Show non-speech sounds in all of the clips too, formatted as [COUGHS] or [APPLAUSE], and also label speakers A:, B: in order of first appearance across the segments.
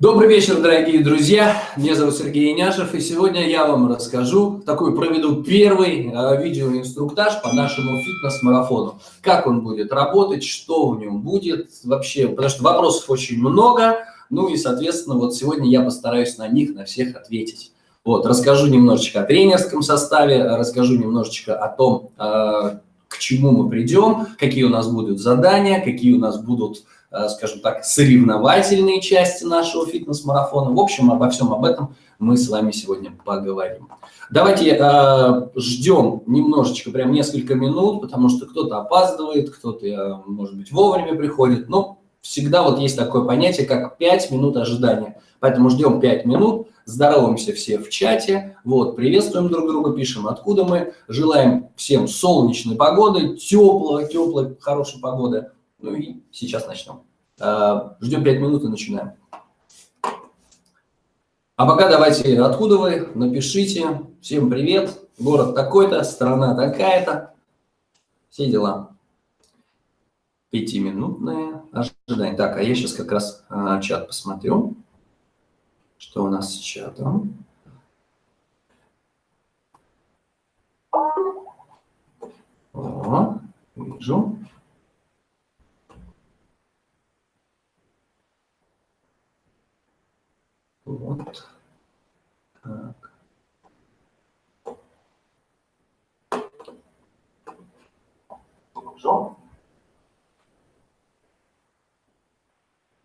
A: Добрый вечер, дорогие друзья. Меня зовут Сергей Иняшев, и сегодня я вам расскажу, такой проведу первый э, видеоинструктаж по нашему фитнес-марафону. Как он будет работать, что в нем будет вообще, потому что вопросов очень много, ну и, соответственно, вот сегодня я постараюсь на них, на всех ответить. Вот, расскажу немножечко о тренерском составе, расскажу немножечко о том, э, к чему мы придем, какие у нас будут задания, какие у нас будут скажем так, соревновательные части нашего фитнес-марафона. В общем, обо всем об этом мы с вами сегодня поговорим. Давайте э, ждем немножечко, прям несколько минут, потому что кто-то опаздывает, кто-то, э, может быть, вовремя приходит. Но всегда вот есть такое понятие, как 5 минут ожидания. Поэтому ждем 5 минут, здороваемся все в чате, вот, приветствуем друг друга, пишем, откуда мы, желаем всем солнечной погоды, теплой, теплой, хорошей погоды. Ну и сейчас начнем. А, ждем 5 минут и начинаем. А пока давайте, откуда вы, напишите. Всем привет, город такой-то, страна такая-то. Все дела. Пятиминутное ожидание. Так, а я сейчас как раз а, чат посмотрю. Что у нас с чатом? О, вижу. Вот. Так.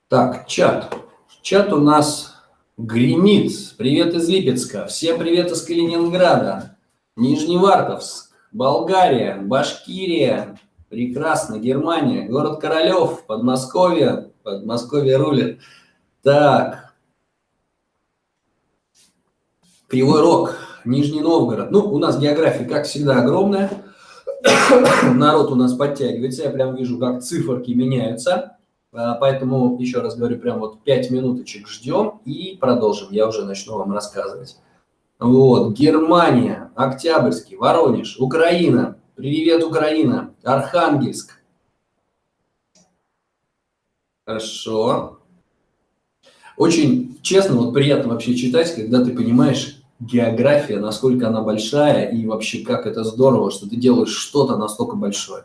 A: Так, чат. Чат у нас гремит. Привет из Липецка. Всем привет из Калининграда. Нижневартовск, Болгария, Башкирия. Прекрасно. Германия, город Королев, Подмосковье. Подмосковье рулит. Так, Кривой Рог, Нижний Новгород. Ну, у нас география, как всегда, огромная. [COUGHS] Народ у нас подтягивается. Я прям вижу, как циферки меняются. А, поэтому, еще раз говорю, прям вот 5 минуточек ждем и продолжим. Я уже начну вам рассказывать. Вот, Германия, Октябрьский, Воронеж, Украина. Привет, Украина. Архангельск. Хорошо. Очень честно, вот приятно вообще читать, когда ты понимаешь, география, насколько она большая и вообще как это здорово, что ты делаешь что-то настолько большое.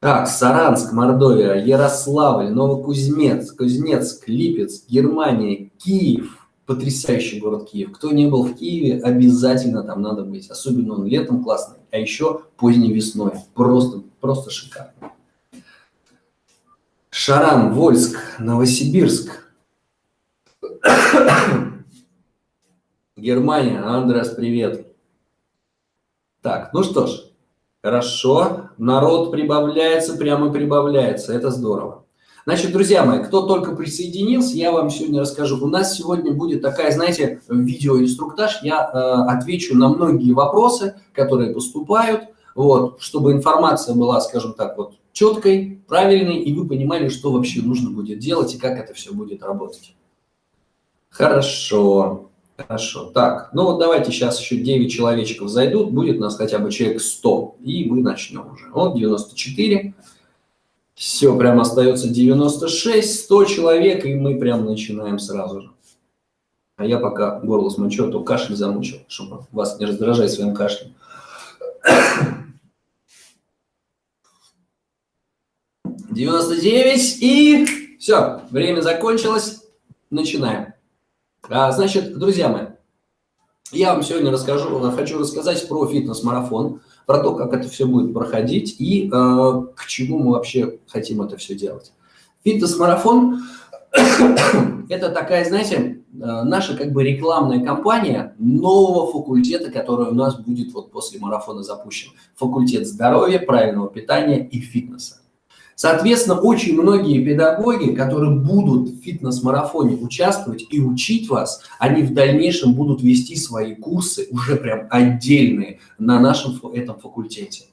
A: Так, Саранск, Мордовия, Ярославль, Новокузнецк, Кузнецк, Липецк, Германия, Киев. Потрясающий город Киев. Кто не был в Киеве, обязательно там надо быть. Особенно он летом классный, а еще поздней весной. Просто, просто шикарно. Шаран, Вольск, Новосибирск. Германия, Андрес, привет. Так, ну что ж, хорошо, народ прибавляется, прямо прибавляется, это здорово. Значит, друзья мои, кто только присоединился, я вам сегодня расскажу. У нас сегодня будет такая, знаете, видеоинструктаж. Я э, отвечу на многие вопросы, которые поступают, вот, чтобы информация была, скажем так, вот четкой, правильной, и вы понимали, что вообще нужно будет делать и как это все будет работать. Хорошо. Хорошо. Так, ну вот давайте сейчас еще 9 человечков зайдут, будет у нас хотя бы человек 100, и мы начнем уже. Вот 94. Все, прям остается 96, 100 человек, и мы прям начинаем сразу же. А я пока горло смочу, а то кашель замучил, чтобы вас не раздражать своим кашлем. Девяносто девять и все, время закончилось, начинаем. А, значит, друзья мои, я вам сегодня расскажу, хочу рассказать про фитнес-марафон, про то, как это все будет проходить и э, к чему мы вообще хотим это все делать. Фитнес-марафон [COUGHS] – это такая, знаете, э, наша как бы рекламная кампания нового факультета, который у нас будет вот после марафона запущен. Факультет здоровья, правильного питания и фитнеса. Соответственно, очень многие педагоги, которые будут в фитнес-марафоне участвовать и учить вас, они в дальнейшем будут вести свои курсы уже прям отдельные на нашем этом факультете.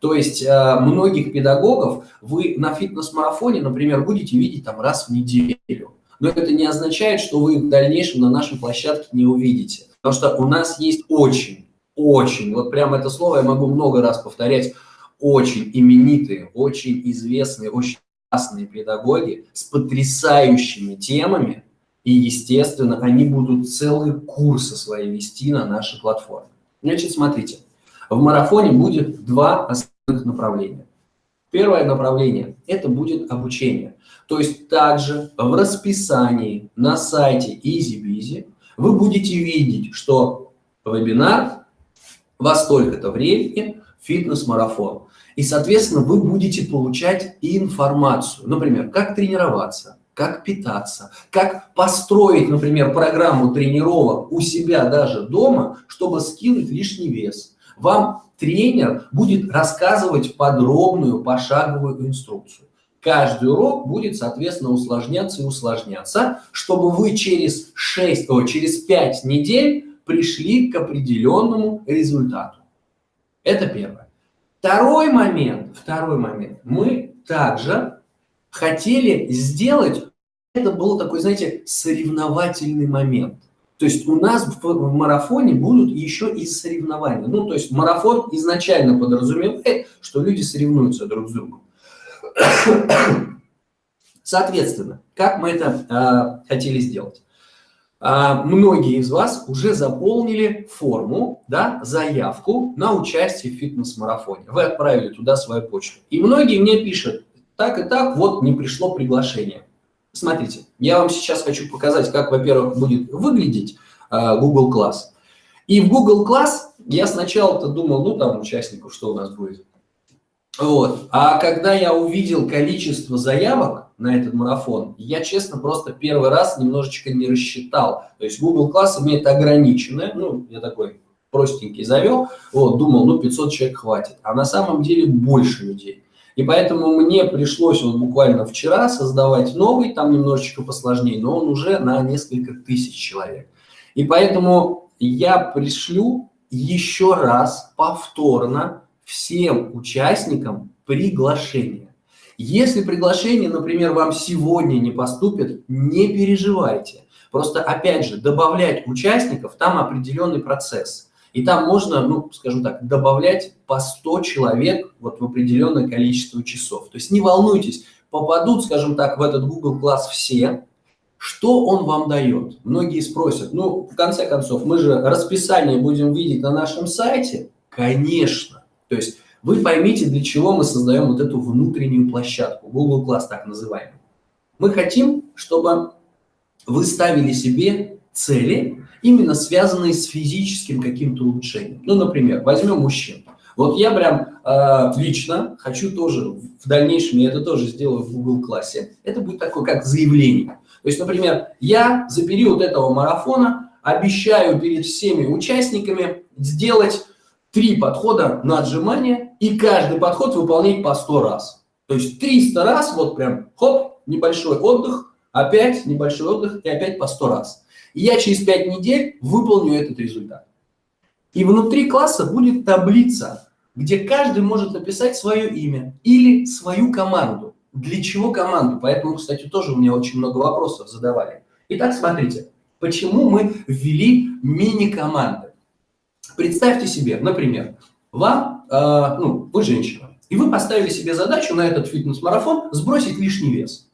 A: То есть э, многих педагогов вы на фитнес-марафоне, например, будете видеть там раз в неделю. Но это не означает, что вы в дальнейшем на нашей площадке не увидите. Потому что у нас есть очень, очень, вот прям это слово я могу много раз повторять, очень именитые, очень известные, очень классные педагоги с потрясающими темами, и, естественно, они будут целые курсы свои вести на нашей платформе. Значит, смотрите, в марафоне будет два основных направления. Первое направление – это будет обучение. То есть также в расписании на сайте EasyBizy вы будете видеть, что вебинар во столько-то времени фитнес-марафон. И, соответственно, вы будете получать информацию. Например, как тренироваться, как питаться, как построить, например, программу тренировок у себя даже дома, чтобы скинуть лишний вес. Вам тренер будет рассказывать подробную пошаговую инструкцию. Каждый урок будет, соответственно, усложняться и усложняться, чтобы вы через, 6, о, через 5 недель пришли к определенному результату. Это первое. Второй момент, второй момент. Мы также хотели сделать, это был такой, знаете, соревновательный момент. То есть у нас в, в марафоне будут еще и соревнования. Ну, то есть марафон изначально подразумевает, что люди соревнуются друг с другом. [COUGHS] Соответственно, как мы это э, хотели сделать? Э, многие из вас уже заполнили форму, да, заявку на участие в фитнес-марафоне. Вы отправили туда свою почту. И многие мне пишут, так и так, вот не пришло приглашение. Смотрите, я вам сейчас хочу показать, как, во-первых, будет выглядеть э, Google Class. И в Google Class я сначала-то думал, ну там участников, что у нас будет. Вот. А когда я увидел количество заявок на этот марафон, я, честно, просто первый раз немножечко не рассчитал. То есть Google Class имеет ограниченное, ну, я такой простенький завел, вот, думал, ну, 500 человек хватит. А на самом деле больше людей. И поэтому мне пришлось вот буквально вчера создавать новый, там немножечко посложнее, но он уже на несколько тысяч человек. И поэтому я пришлю еще раз повторно всем участникам приглашение. Если приглашение, например, вам сегодня не поступит, не переживайте. Просто, опять же, добавлять участников, там определенный процесс. И там можно, ну, скажем так, добавлять по 100 человек вот в определенное количество часов. То есть не волнуйтесь, попадут, скажем так, в этот Google класс все, что он вам дает? Многие спросят, ну, в конце концов, мы же расписание будем видеть на нашем сайте. Конечно. То есть вы поймите, для чего мы создаем вот эту внутреннюю площадку, Google Class так называемый. Мы хотим, чтобы вы ставили себе цели, именно связанные с физическим каким-то улучшением. Ну, например, возьмем мужчин. Вот я прям э, лично хочу тоже, в дальнейшем я это тоже сделаю в Google классе. Это будет такое, как заявление. То есть, например, я за период этого марафона обещаю перед всеми участниками сделать три подхода на отжимание, и каждый подход выполнять по 100 раз. То есть 300 раз, вот прям, хоп, небольшой отдых, опять небольшой отдых, и опять по 100 раз. И я через 5 недель выполню этот результат. И внутри класса будет таблица, где каждый может написать свое имя или свою команду. Для чего команду? Поэтому, кстати, тоже у меня очень много вопросов задавали. Итак, смотрите, почему мы ввели мини-команды? Представьте себе, например, вам, э, ну, вы женщина, и вы поставили себе задачу на этот фитнес-марафон сбросить лишний вес.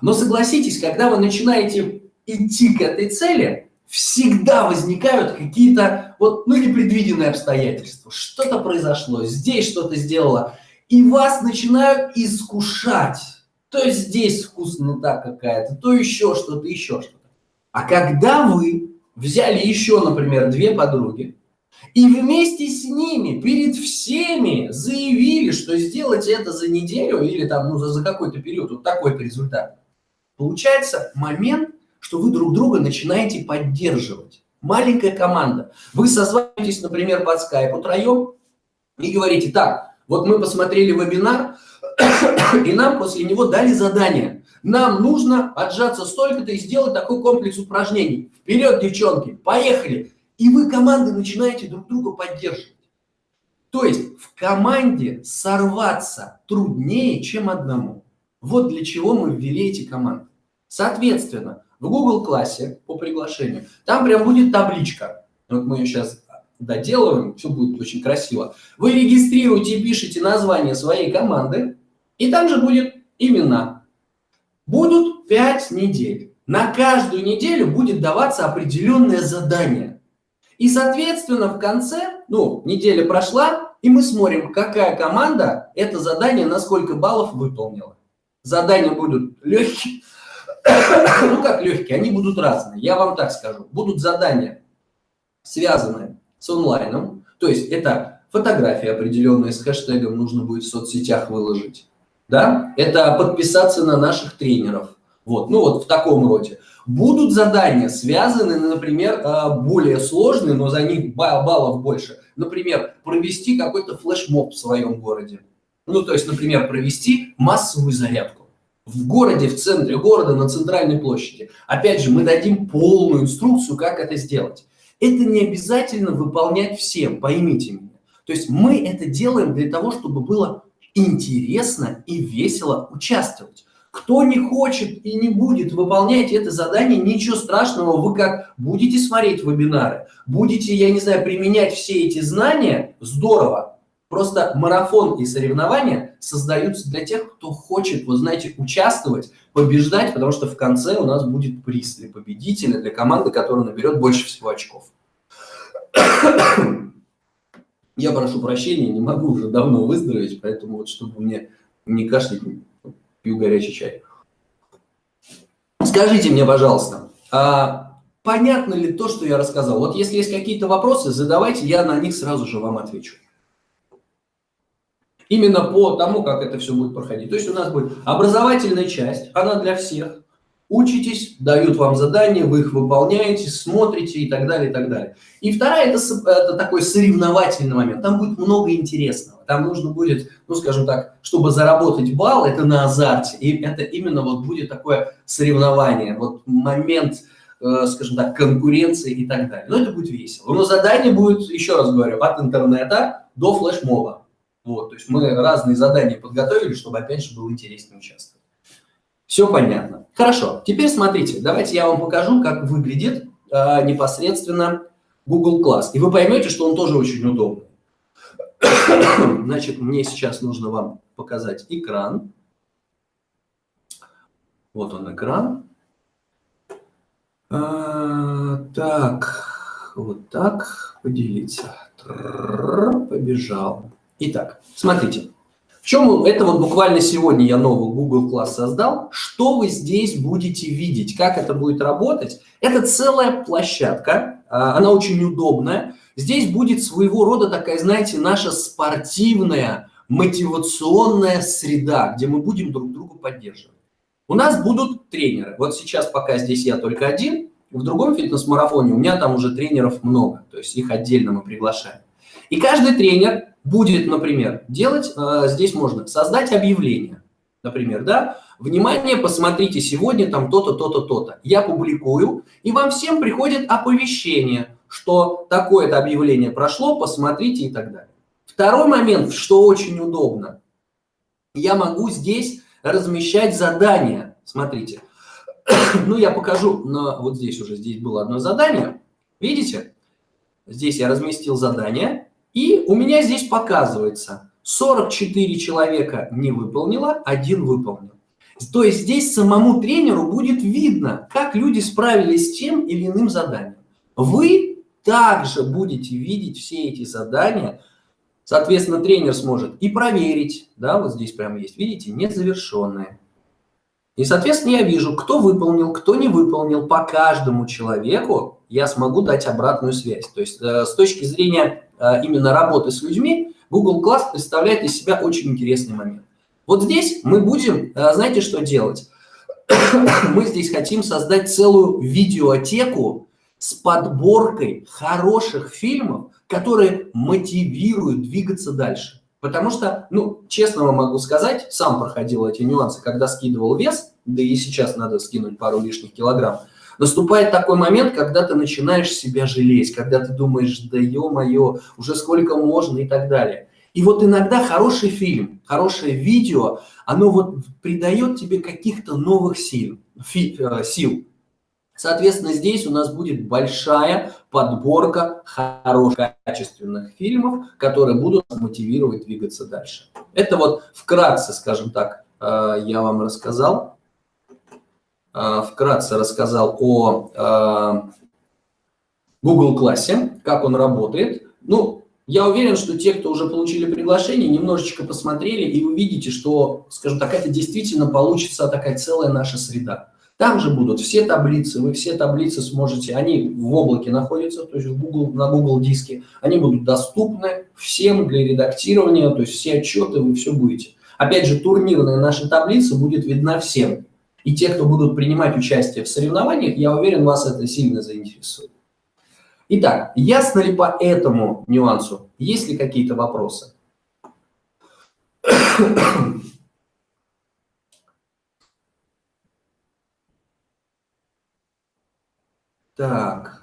A: Но согласитесь, когда вы начинаете идти к этой цели, всегда возникают какие-то вот, ну, непредвиденные обстоятельства. Что-то произошло, здесь что-то сделало, и вас начинают искушать. То здесь вкусно так какая-то, то еще что-то, еще что-то. А когда вы взяли еще, например, две подруги, и вместе с ними, перед всеми заявили, что сделать это за неделю или там, ну, за, за какой-то период, вот такой-то результат. Получается момент, что вы друг друга начинаете поддерживать. Маленькая команда. Вы созваниваетесь, например, под скайп утроем и говорите, так, вот мы посмотрели вебинар, [COUGHS] и нам после него дали задание. Нам нужно отжаться столько-то и сделать такой комплекс упражнений. Вперед, девчонки, поехали! И вы командой начинаете друг друга поддерживать. То есть в команде сорваться труднее, чем одному. Вот для чего мы ввели эти команды. Соответственно, в Google классе по приглашению, там прям будет табличка. Вот мы ее сейчас доделываем, все будет очень красиво. Вы регистрируете и пишете название своей команды, и там же будет именно будут 5 недель. На каждую неделю будет даваться определенное задание. И, соответственно, в конце, ну, неделя прошла, и мы смотрим, какая команда это задание на сколько баллов выполнила. Задания будут легкие, [COUGHS] ну как легкие, они будут разные, я вам так скажу. Будут задания, связанные с онлайном, то есть это фотографии определенные с хэштегом нужно будет в соцсетях выложить. Да? Это подписаться на наших тренеров. Вот, ну вот в таком роде. Будут задания, связанные, например, э, более сложные, но за них баллов больше. Например, провести какой-то флешмоб в своем городе. Ну, то есть, например, провести массовую зарядку. В городе, в центре города, на центральной площади. Опять же, мы дадим полную инструкцию, как это сделать. Это не обязательно выполнять всем, поймите меня. То есть мы это делаем для того, чтобы было интересно и весело участвовать. Кто не хочет и не будет выполнять это задание, ничего страшного, вы как будете смотреть вебинары, будете, я не знаю, применять все эти знания, здорово. Просто марафон и соревнования создаются для тех, кто хочет, вы знаете, участвовать, побеждать, потому что в конце у нас будет приз для победителя, для команды, которая наберет больше всего очков. Я прошу прощения, не могу уже давно выздороветь, поэтому вот чтобы мне не кашлять, пью горячий чай. Скажите мне, пожалуйста, а понятно ли то, что я рассказал? Вот если есть какие-то вопросы, задавайте, я на них сразу же вам отвечу. Именно по тому, как это все будет проходить. То есть у нас будет образовательная часть, она для всех учитесь, дают вам задания, вы их выполняете, смотрите и так далее, и так далее. И вторая это, это такой соревновательный момент. Там будет много интересного. Там нужно будет, ну, скажем так, чтобы заработать балл, это на азарте. И это именно вот будет такое соревнование, вот момент, э, скажем так, конкуренции и так далее. Но это будет весело. Но задание будет, еще раз говорю, от интернета до флешмоба. Вот, то есть мы разные задания подготовили, чтобы опять же было интереснее участвовать. Все понятно. Хорошо, теперь смотрите, давайте я вам покажу, как выглядит э, непосредственно Google Class. И вы поймете, что он тоже очень удобный. [COUGHS] Значит, мне сейчас нужно вам показать экран. Вот он экран. А, так, вот так, поделиться. Побежал. Итак, смотрите чем это вот буквально сегодня я новый Google класс создал. Что вы здесь будете видеть, как это будет работать? Это целая площадка, а, она очень удобная. Здесь будет своего рода такая, знаете, наша спортивная, мотивационная среда, где мы будем друг друга поддерживать. У нас будут тренеры. Вот сейчас пока здесь я только один, в другом фитнес-марафоне у меня там уже тренеров много, то есть их отдельно мы приглашаем. И каждый тренер будет, например, делать, э, здесь можно создать объявление, например, да, внимание, посмотрите, сегодня там то-то, то-то, то-то. Я публикую, и вам всем приходит оповещение, что такое-то объявление прошло, посмотрите и так далее. Второй момент, что очень удобно, я могу здесь размещать задания. Смотрите, [CLEARS THROAT] ну я покажу, но вот здесь уже, здесь было одно задание. Видите? Здесь я разместил задание, и у меня здесь показывается, 44 человека не выполнило, один выполнил. То есть здесь самому тренеру будет видно, как люди справились с тем или иным заданием. Вы также будете видеть все эти задания, соответственно, тренер сможет и проверить, да, вот здесь прямо есть, видите, незавершенные. И, соответственно, я вижу, кто выполнил, кто не выполнил. По каждому человеку я смогу дать обратную связь. То есть э, с точки зрения именно работы с людьми, Google Class представляет из себя очень интересный момент. Вот здесь мы будем, э, знаете, что делать? [COUGHS] мы здесь хотим создать целую видеотеку с подборкой хороших фильмов, которые мотивируют двигаться дальше. Потому что, ну, честно вам могу сказать, сам проходил эти нюансы, когда скидывал вес, да и сейчас надо скинуть пару лишних килограмм, Наступает такой момент, когда ты начинаешь себя жалеть, когда ты думаешь, да ё-моё, уже сколько можно и так далее. И вот иногда хороший фильм, хорошее видео, оно вот придает тебе каких-то новых сил, фи, э, сил. Соответственно, здесь у нас будет большая подборка хороших, качественных фильмов, которые будут мотивировать двигаться дальше. Это вот вкратце, скажем так, я вам рассказал. Вкратце рассказал о Google классе, как он работает. Ну, я уверен, что те, кто уже получили приглашение, немножечко посмотрели и увидите, что, скажем так, это действительно получится такая целая наша среда. Там же будут все таблицы, вы все таблицы сможете, они в облаке находятся, то есть в Google, на Google диске, они будут доступны всем для редактирования, то есть все отчеты вы все будете. Опять же, турнирная наша таблица будет видна всем. И те, кто будут принимать участие в соревнованиях, я уверен, вас это сильно заинтересует. Итак, ясно ли по этому нюансу? Есть ли какие-то вопросы? Так.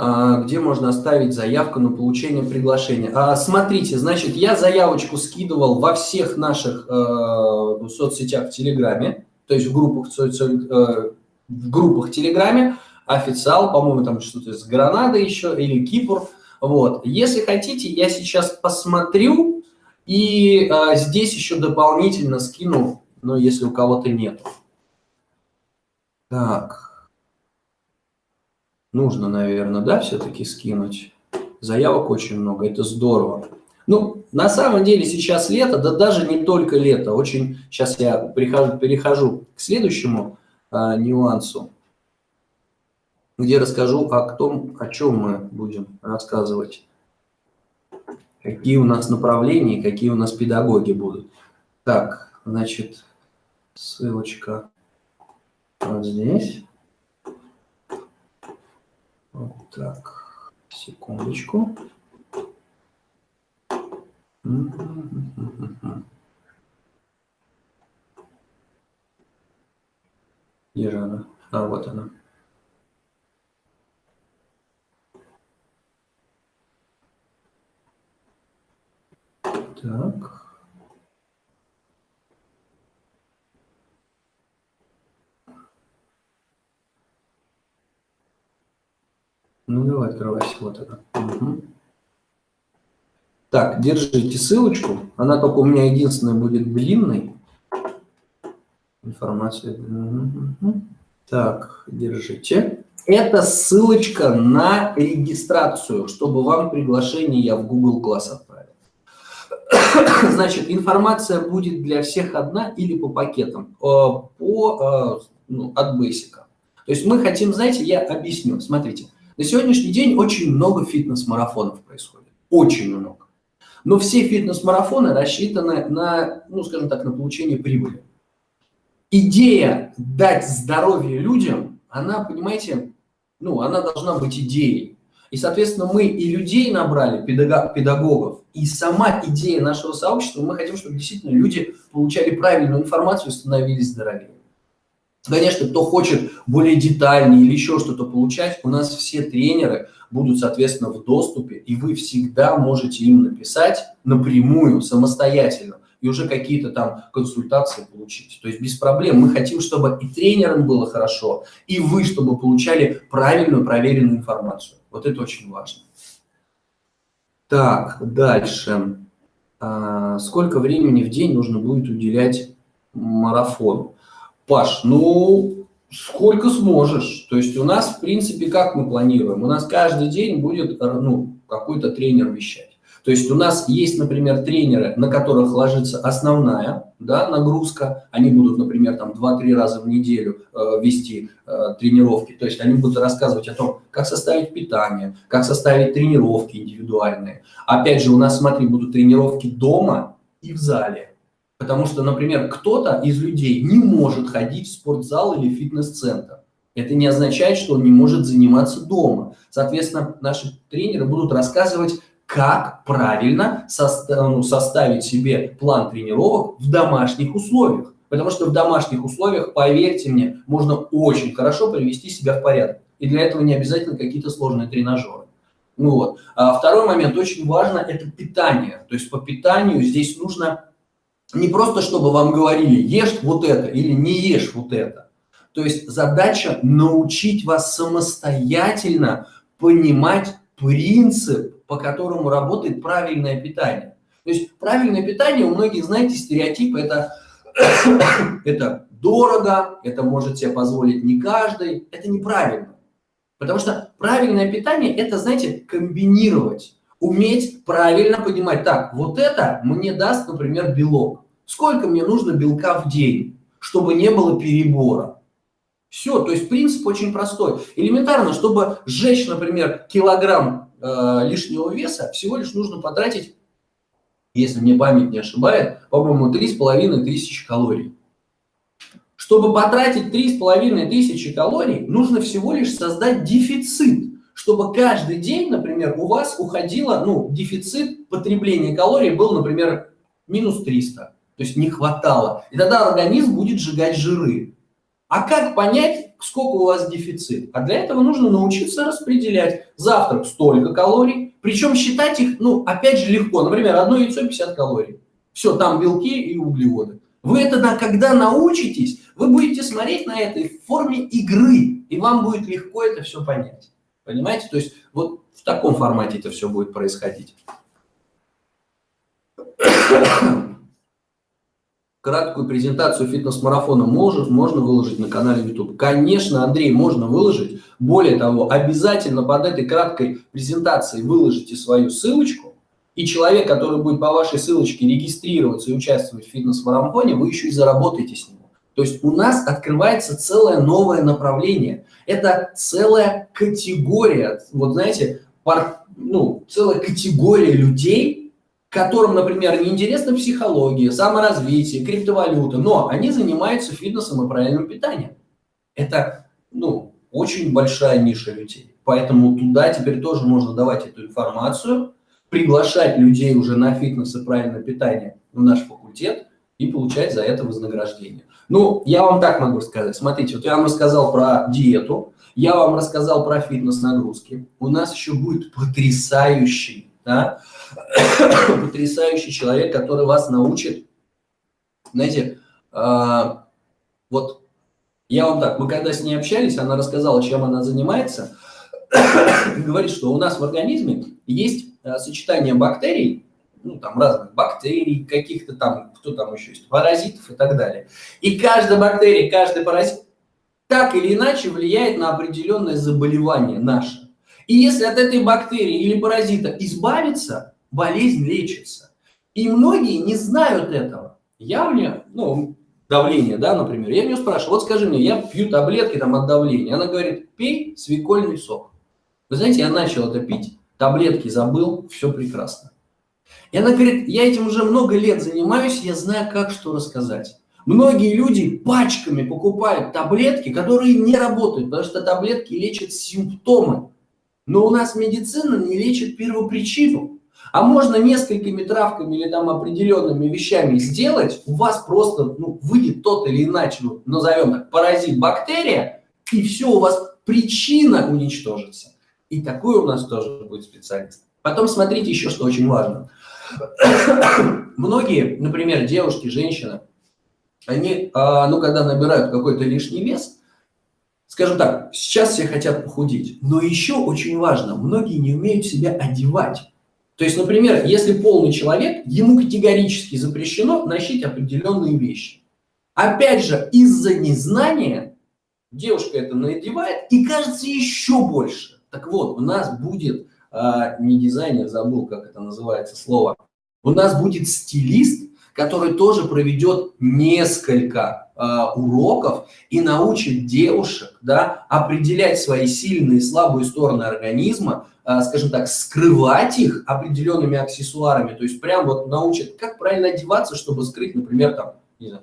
A: А, где можно оставить заявку на получение приглашения? А, смотрите, значит, я заявочку скидывал во всех наших э, соцсетях в Телеграме, то есть в группах, э, в группах Телеграме официал, по-моему, там что-то из Гранады еще, или Кипр. Вот. Если хотите, я сейчас посмотрю и а, здесь еще дополнительно скину, но если у кого-то нет. Так. Нужно, наверное, да, все-таки скинуть. Заявок очень много, это здорово. Ну, на самом деле сейчас лето, да даже не только лето. Очень, сейчас я прихожу, перехожу к следующему а, нюансу где расскажу о том, о чем мы будем рассказывать. Какие у нас направления, какие у нас педагоги будут. Так, значит, ссылочка вот здесь. Вот так, секундочку. Где же она? А, вот она. Так. Ну, давай, открывайся. Вот она. Угу. Так, держите ссылочку. Она только у меня единственная будет длинной. Информация. Угу. Так, держите. Это ссылочка на регистрацию, чтобы вам приглашение я в Google Class отправил. [COUGHS] Значит, информация будет для всех одна или по пакетам, э, по, э, ну, от Basic. То есть мы хотим, знаете, я объясню. Смотрите, на сегодняшний день очень много фитнес-марафонов происходит. Очень много. Но все фитнес-марафоны рассчитаны на, ну, скажем так, на получение прибыли. Идея дать здоровье людям, она, понимаете, ну, она должна быть идеей. И, соответственно, мы и людей набрали, педагогов, и сама идея нашего сообщества, мы хотим, чтобы действительно люди получали правильную информацию и становились здоровее. Конечно, кто хочет более детальнее или еще что-то получать, у нас все тренеры будут, соответственно, в доступе, и вы всегда можете им написать напрямую, самостоятельно, и уже какие-то там консультации получить. То есть без проблем. Мы хотим, чтобы и тренерам было хорошо, и вы, чтобы получали правильную, проверенную информацию. Вот это очень важно. Так, дальше. А, сколько времени в день нужно будет уделять марафону? Паш, ну, сколько сможешь. То есть у нас, в принципе, как мы планируем? У нас каждый день будет ну, какой-то тренер вещать. То есть у нас есть, например, тренеры, на которых ложится основная да, нагрузка. Они будут, например, там 2-3 раза в неделю э, вести э, тренировки. То есть они будут рассказывать о том, как составить питание, как составить тренировки индивидуальные. Опять же, у нас, смотри, будут тренировки дома и в зале. Потому что, например, кто-то из людей не может ходить в спортзал или фитнес-центр. Это не означает, что он не может заниматься дома. Соответственно, наши тренеры будут рассказывать, как правильно ну, составить себе план тренировок в домашних условиях. Потому что в домашних условиях, поверьте мне, можно очень хорошо привести себя в порядок. И для этого не обязательно какие-то сложные тренажеры. Ну вот. А второй момент очень важно – это питание. То есть по питанию здесь нужно не просто, чтобы вам говорили, ешь вот это или не ешь вот это. То есть задача научить вас самостоятельно понимать принцип по которому работает правильное питание. То есть правильное питание, у многих, знаете, стереотипы, это, [COUGHS] это дорого, это может себе позволить не каждый, это неправильно. Потому что правильное питание – это, знаете, комбинировать, уметь правильно понимать, так, вот это мне даст, например, белок. Сколько мне нужно белка в день, чтобы не было перебора? Все, то есть принцип очень простой. Элементарно, чтобы сжечь, например, килограмм э, лишнего веса, всего лишь нужно потратить, если мне память не ошибает, по-моему, 3,5 тысячи калорий. Чтобы потратить 3,5 тысячи калорий, нужно всего лишь создать дефицит, чтобы каждый день, например, у вас уходило, ну, дефицит потребления калорий был, например, минус 300, то есть не хватало. И тогда организм будет сжигать жиры. А как понять, сколько у вас дефицит? А для этого нужно научиться распределять. Завтрак столько калорий, причем считать их, ну, опять же, легко. Например, одно яйцо 50 калорий. Все, там белки и углеводы. Вы это, когда научитесь, вы будете смотреть на это в форме игры, и вам будет легко это все понять. Понимаете? То есть вот в таком формате это все будет происходить [COUGHS] краткую презентацию фитнес-марафона можно, выложить на канале YouTube? Конечно, Андрей, можно выложить. Более того, обязательно под этой краткой презентацией выложите свою ссылочку, и человек, который будет по вашей ссылочке регистрироваться и участвовать в фитнес-марафоне, вы еще и заработаете с него. То есть у нас открывается целое новое направление. Это целая категория, вот знаете, пар, ну, целая категория людей, которым, например, не интересна психология, саморазвитие, криптовалюта, но они занимаются фитнесом и правильным питанием. Это, ну, очень большая ниша людей. Поэтому туда теперь тоже можно давать эту информацию, приглашать людей уже на фитнес и правильное питание в наш факультет и получать за это вознаграждение. Ну, я вам так могу сказать. Смотрите, вот я вам рассказал про диету, я вам рассказал про фитнес-нагрузки. У нас еще будет потрясающий да, [COUGHS] потрясающий человек, который вас научит, знаете, э, вот я вам так, мы когда с ней общались, она рассказала, чем она занимается, [COUGHS] говорит, что у нас в организме есть э, сочетание бактерий, ну, там разных бактерий, каких-то там, кто там еще есть, паразитов и так далее. И каждая бактерия, каждый паразит так или иначе влияет на определенное заболевание наше. И если от этой бактерии или паразита избавиться, болезнь лечится. И многие не знают этого. Я у нее, ну, давление, да, например, я у нее спрашиваю, вот скажи мне, я пью таблетки там от давления. Она говорит, пей свекольный сок. Вы знаете, я начал это пить, таблетки забыл, все прекрасно. И она говорит, я этим уже много лет занимаюсь, я знаю, как что рассказать. Многие люди пачками покупают таблетки, которые не работают, потому что таблетки лечат симптомы. Но у нас медицина не лечит первопричину. А можно несколькими травками или там определенными вещами сделать, у вас просто ну, выйдет тот или иначе, ну, назовем так, паразит, бактерия, и все, у вас причина уничтожится. И такой у нас тоже будет специалист. Потом смотрите еще, что очень важно. [COUGHS] Многие, например, девушки, женщины, они, а, ну, когда набирают какой-то лишний вес, Скажем так, сейчас все хотят похудеть, но еще очень важно, многие не умеют себя одевать. То есть, например, если полный человек, ему категорически запрещено носить определенные вещи. Опять же, из-за незнания девушка это надевает и кажется еще больше. Так вот, у нас будет, а, не дизайнер, забыл, как это называется слово, у нас будет стилист, который тоже проведет несколько Э, уроков и научит девушек да, определять свои сильные и слабые стороны организма, э, скажем так, скрывать их определенными аксессуарами, то есть прям вот научит, как правильно одеваться, чтобы скрыть, например, там, не знаю,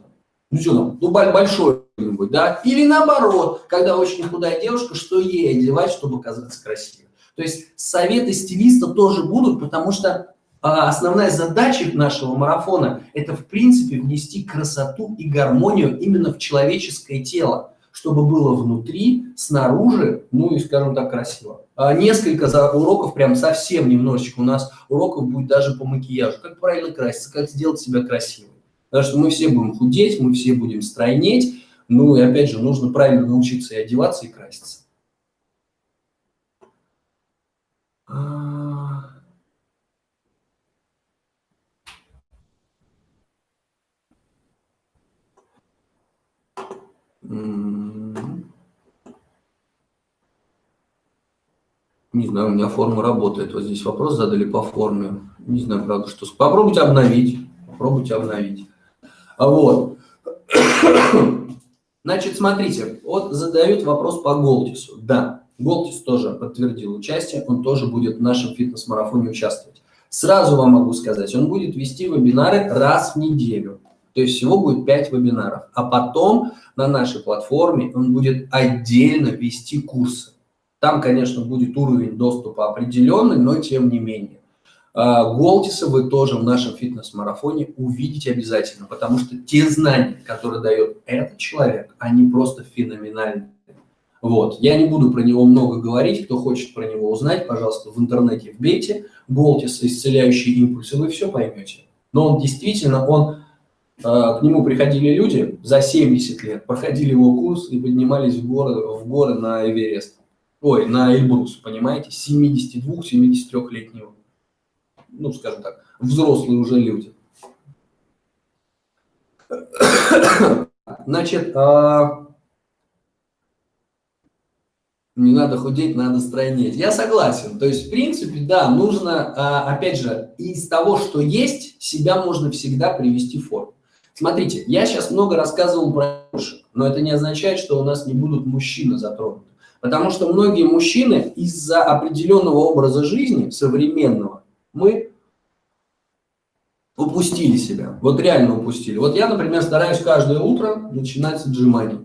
A: ну что там, ну большой да, или наоборот, когда очень худая девушка, что ей одевать, чтобы казаться красивой. То есть советы стилиста тоже будут, потому что а основная задача нашего марафона – это, в принципе, внести красоту и гармонию именно в человеческое тело, чтобы было внутри, снаружи, ну и, скажем так, красиво. А несколько уроков, прям совсем немножечко у нас уроков будет даже по макияжу, как правильно краситься, как сделать себя красивым. Потому что мы все будем худеть, мы все будем стройнеть, ну и опять же, нужно правильно научиться и одеваться, и краситься. А, не знаю, у меня форма работает. Вот здесь вопрос задали по форме. Не знаю, правда, что... Попробуйте обновить. Попробуйте обновить. А вот. [COUGHS] Значит, смотрите. Вот задают вопрос по Голдису. Да. Голтис тоже подтвердил участие, он тоже будет в нашем фитнес-марафоне участвовать. Сразу вам могу сказать, он будет вести вебинары раз в неделю. То есть всего будет 5 вебинаров. А потом на нашей платформе он будет отдельно вести курсы. Там, конечно, будет уровень доступа определенный, но тем не менее. А, Голтиса вы тоже в нашем фитнес-марафоне увидите обязательно, потому что те знания, которые дает этот человек, они просто феноменальны. Вот. Я не буду про него много говорить, кто хочет про него узнать, пожалуйста, в интернете вбейте Голтис, исцеляющие импульсы, вы все поймете. Но он действительно, он, э, к нему приходили люди за 70 лет, проходили его курс и поднимались в горы, в горы на Эверест ой, на Эльбрус, понимаете, 72-73-летнего, ну, скажем так, взрослые уже люди. Значит, а... не надо худеть, надо стройнеть. Я согласен. То есть, в принципе, да, нужно, а, опять же, из того, что есть, себя можно всегда привести в форму. Смотрите, я сейчас много рассказывал про девушек, но это не означает, что у нас не будут мужчины затронуты. Потому что многие мужчины из-за определенного образа жизни современного мы упустили себя. Вот реально упустили. Вот я, например, стараюсь каждое утро начинать с отжиманий.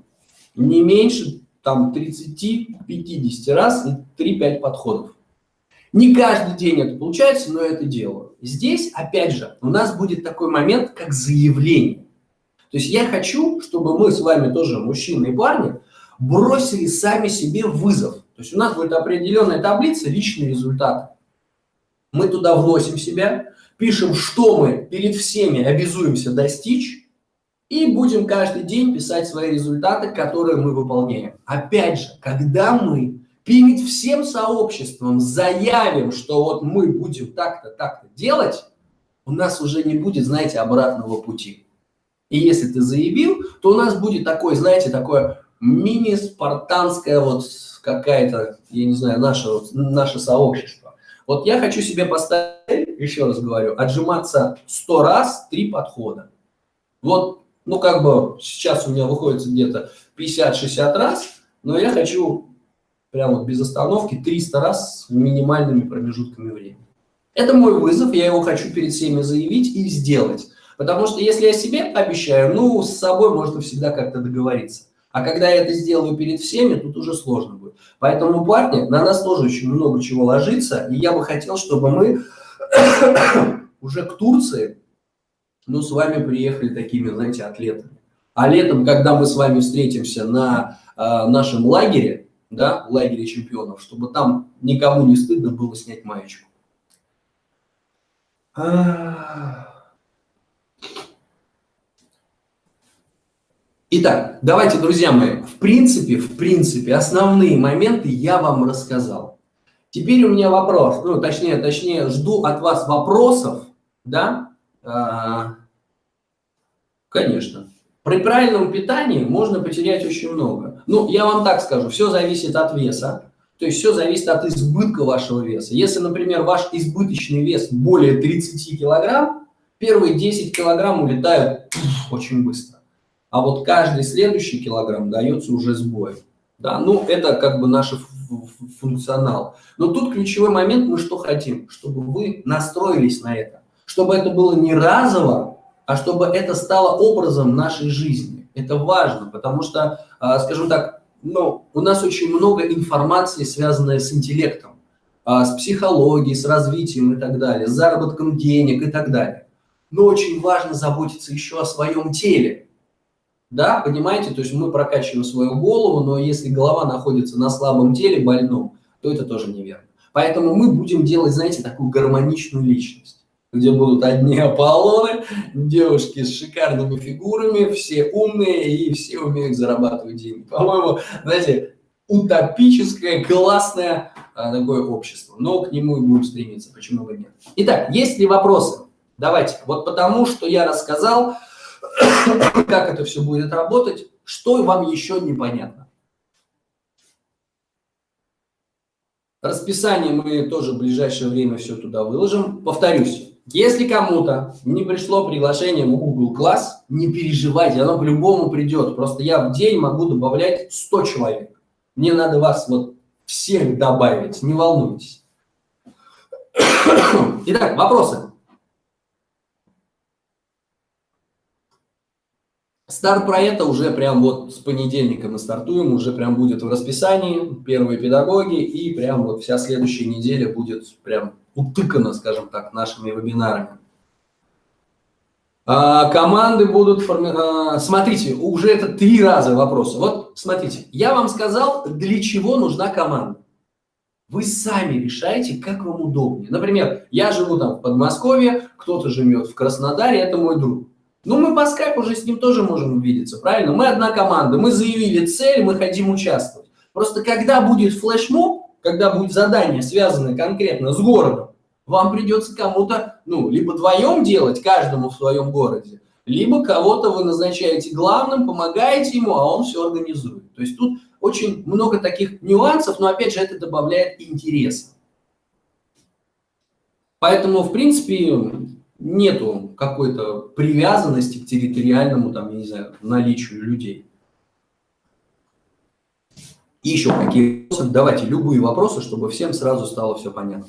A: Не меньше там 30-50 раз и 3-5 подходов. Не каждый день это получается, но это делаю. Здесь, опять же, у нас будет такой момент, как заявление. То есть я хочу, чтобы мы с вами тоже, мужчины и парни, бросили сами себе вызов. То есть у нас будет определенная таблица личные результаты. Мы туда вносим себя, пишем, что мы перед всеми обязуемся достичь, и будем каждый день писать свои результаты, которые мы выполняем. Опять же, когда мы перед всем сообществом заявим, что вот мы будем так-то, так-то делать, у нас уже не будет, знаете, обратного пути. И если ты заявил, то у нас будет такое, знаете, такое мини-спартанская вот какая-то, я не знаю, наше, наше сообщество. Вот я хочу себе поставить, еще раз говорю, отжиматься 100 раз, 3 подхода. Вот, ну как бы сейчас у меня выходит где-то 50-60 раз, но я хочу прямо вот без остановки 300 раз с минимальными промежутками времени. Это мой вызов, я его хочу перед всеми заявить и сделать. Потому что если я себе обещаю, ну, с собой можно всегда как-то договориться. А когда я это сделаю перед всеми, тут уже сложно будет. Поэтому, парни, на нас тоже очень много чего ложится. И я бы хотел, чтобы мы [COUGHS] уже к Турции, ну, с вами приехали такими, знаете, атлетами. А летом, когда мы с вами встретимся на э, нашем лагере, да, лагере чемпионов, чтобы там никому не стыдно было снять маечку. А Итак, давайте, друзья мои, в принципе, в принципе, основные моменты я вам рассказал. Теперь у меня вопрос, ну, точнее, точнее, жду от вас вопросов, да? А, конечно. При правильном питании можно потерять очень много. Ну, я вам так скажу, все зависит от веса, то есть все зависит от избытка вашего веса. Если, например, ваш избыточный вес более 30 килограмм, первые 10 килограмм улетают очень быстро а вот каждый следующий килограмм дается уже с боем. Да, ну, это как бы наш функционал. Но тут ключевой момент, мы что хотим? Чтобы вы настроились на это. Чтобы это было не разово, а чтобы это стало образом нашей жизни. Это важно, потому что, а, скажем так, ну, у нас очень много информации, связанной с интеллектом, а, с психологией, с развитием и так далее, с заработком денег и так далее. Но очень важно заботиться еще о своем теле. Да, понимаете, то есть мы прокачиваем свою голову, но если голова находится на слабом теле, больном, то это тоже неверно. Поэтому мы будем делать, знаете, такую гармоничную личность, где будут одни [LAUGHS] Аполлоны, девушки с шикарными фигурами, все умные и все умеют зарабатывать деньги. По-моему, знаете, утопическое, классное а, такое общество. Но к нему и будем стремиться, почему бы нет. Итак, есть ли вопросы? Давайте. Вот потому, что я рассказал, [COUGHS] как это все будет работать, Что вам еще непонятно? Расписание мы тоже в ближайшее время все туда выложим. Повторюсь, если кому-то не пришло приглашение в Google Class, не переживайте, оно по-любому придет. Просто я в день могу добавлять 100 человек. Мне надо вас вот всех добавить, не волнуйтесь. [COUGHS] Итак, вопросы. Старт проекта уже прям вот с понедельника мы стартуем, уже прям будет в расписании, первые педагоги, и прям вот вся следующая неделя будет прям утыкана, скажем так, нашими вебинарами. А, команды будут формировать... А, смотрите, уже это три раза вопросы. Вот смотрите, я вам сказал, для чего нужна команда. Вы сами решаете, как вам удобнее. Например, я живу там в Подмосковье, кто-то живет в Краснодаре, это мой друг. Ну, мы по скайпу уже с ним тоже можем увидеться, правильно? Мы одна команда, мы заявили цель, мы хотим участвовать. Просто когда будет флешмоб, когда будет задание, связанное конкретно с городом, вам придется кому-то, ну, либо вдвоем делать, каждому в своем городе, либо кого-то вы назначаете главным, помогаете ему, а он все организует. То есть тут очень много таких нюансов, но опять же это добавляет интереса. Поэтому, в принципе, нету какой-то привязанности к территориальному, там, я не знаю, наличию людей. И еще какие вопросы? Давайте любые вопросы, чтобы всем сразу стало все понятно.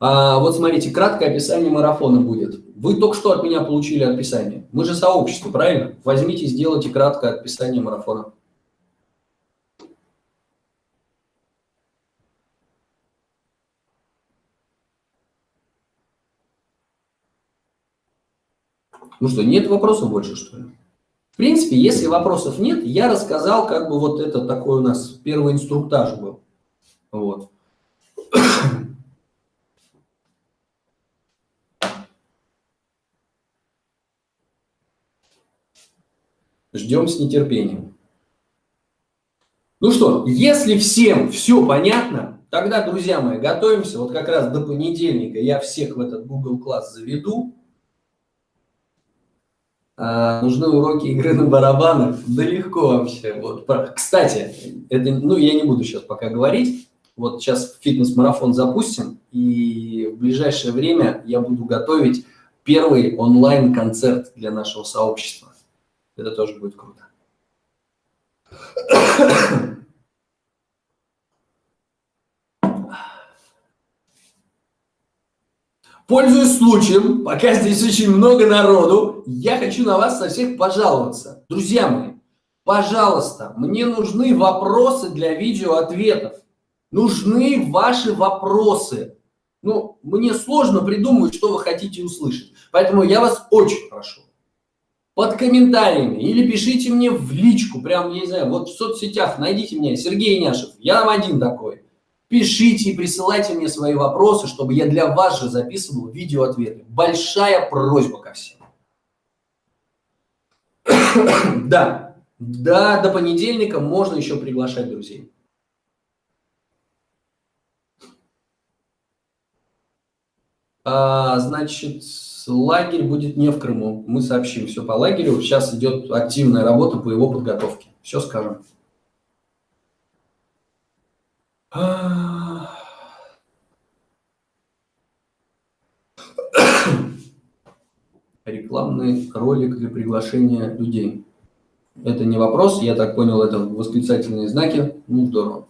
A: А, вот смотрите, краткое описание марафона будет. Вы только что от меня получили описание. Мы же сообщество, правильно? Возьмите, сделайте краткое описание марафона. Ну что, нет вопросов больше, что ли? В принципе, если вопросов нет, я рассказал, как бы вот это такой у нас первый инструктаж был. Вот. Ждем с нетерпением. Ну что, если всем все понятно, тогда, друзья мои, готовимся. Вот как раз до понедельника я всех в этот Google класс заведу. А, нужны уроки игры на барабанах? Да легко вообще. Вот. Кстати, это, ну, я не буду сейчас пока говорить. Вот сейчас фитнес-марафон запустим, и в ближайшее время я буду готовить первый онлайн-концерт для нашего сообщества. Это тоже будет круто. Пользуясь случаем, пока здесь очень много народу, я хочу на вас со всех пожаловаться. Друзья мои, пожалуйста, мне нужны вопросы для видеоответов. Нужны ваши вопросы. Ну, мне сложно придумать, что вы хотите услышать. Поэтому я вас очень прошу. Под комментариями или пишите мне в личку, прям, я не знаю, вот в соцсетях найдите меня, Сергей Няшев, я там один такой. Пишите и присылайте мне свои вопросы, чтобы я для вас же записывал видеоответы. Большая просьба ко всем. [COUGHS] да, да, до понедельника можно еще приглашать друзей. А, значит, лагерь будет не в Крыму. Мы сообщим все по лагерю. Сейчас идет активная работа по его подготовке. Все скажем. Рекламный ролик для приглашения людей. Это не вопрос, я так понял, это восклицательные знаки. Ну, здорово.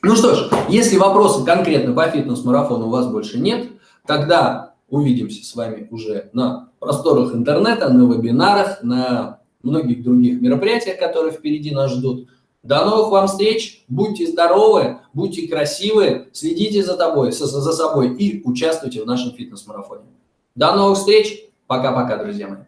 A: Ну что ж, если вопросов конкретно по фитнес-марафону у вас больше нет, тогда увидимся с вами уже на просторах интернета, на вебинарах, на многих других мероприятиях, которые впереди нас ждут. До новых вам встреч, будьте здоровы, будьте красивы, следите за, тобой, за собой и участвуйте в нашем фитнес-марафоне. До новых встреч, пока-пока, друзья мои.